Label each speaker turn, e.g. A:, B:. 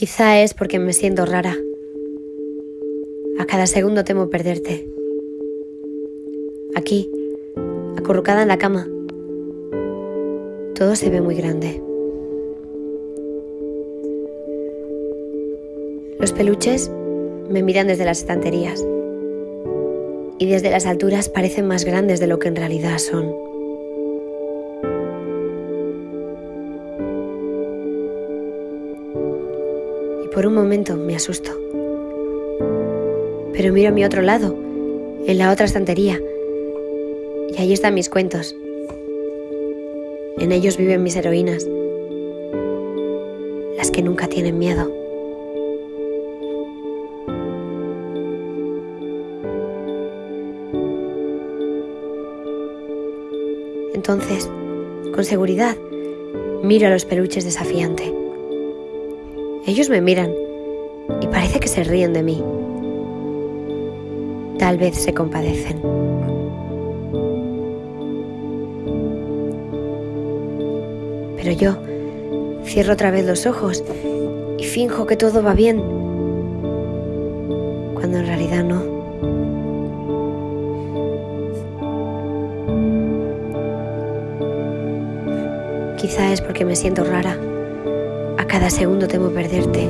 A: Quizá es porque me siento rara. A cada segundo temo perderte. Aquí, acurrucada en la cama. Todo se ve muy grande. Los peluches me miran desde las estanterías y desde las alturas parecen más grandes de lo que en realidad son. Por un momento me asusto. Pero miro a mi otro lado, en la otra estantería, y allí están mis cuentos. En ellos viven mis heroínas, las que nunca tienen miedo. Entonces, con seguridad, miro a los peluches desafiante. Ellos me miran y parece que se ríen de mí. Tal vez se compadecen. Pero yo cierro otra vez los ojos y finjo que todo va bien, cuando en realidad no. Quizá es porque me siento rara. Cada segundo temo perderte